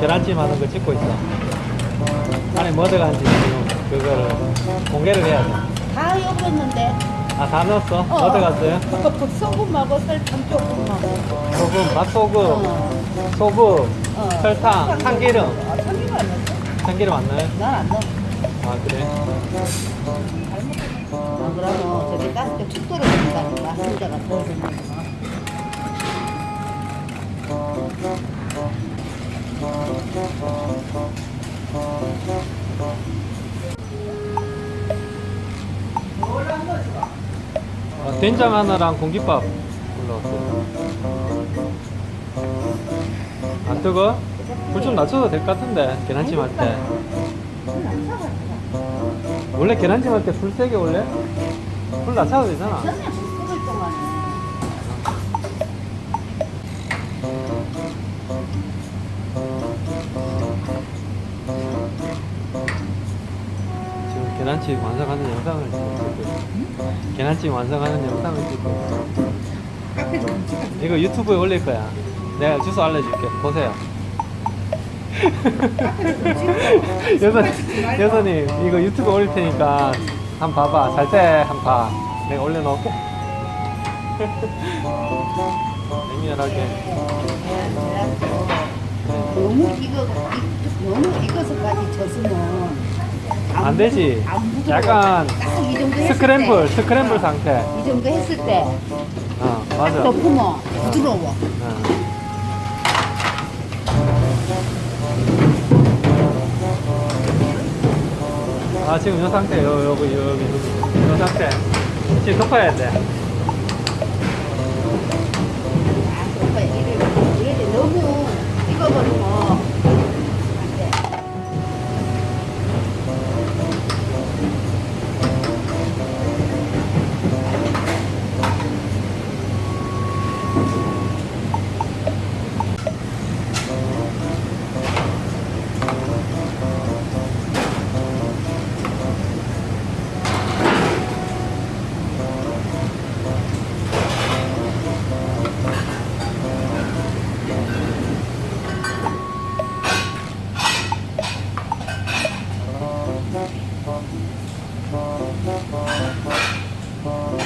계란찜 하는 거 찍고 있어. 안에 뭐 들어간지 지금 그거를 공개를 해야 돼. 다 여겼는데. 아, 다 넣었어? 뭐 들어갔어요? 소금하고 설탕 조금만. 소금, 맛소금, 어. 소금, 어. 설탕, 참기름. 아, 참기름 안 넣었어? 참기름 안 넣어요? 난 안 넣어. 아, 그래? 아, 그러면 저기 가스가 축 떨어진다니까. 혼자가 더 어, 된장 하나랑 공깃밥 올라왔어요. 안 뜨거? 불좀 낮춰도 될 것 같은데, 계란찜 할 때. 원래 계란찜 할 때 불 세게 올래? 불 낮춰도 되잖아. 계란찜 완성하는 영상을 찍고 있어요. 계란찜 완성하는 영상을 찍고. 이거 유튜브에 올릴 거야. 내가 주소 알려줄게. 보세요. 여선, 여선님, 이거 유튜브에 올릴 테니까 한번 봐봐. 잘 때한번 봐. 내가 올려놓을게. 냉면하게. 너무 익어, 익- 너무 익어서까지 젖으면 안 되지. 안 부드러워. 약간 스크램블, 때, 스크램블 상태. 이 정도 했을 때 어, 딱 맞아. 덮으면 부드러워. 어. 아 지금 이 상태 요 여기 여기 이 상태 지금 덮어야 돼.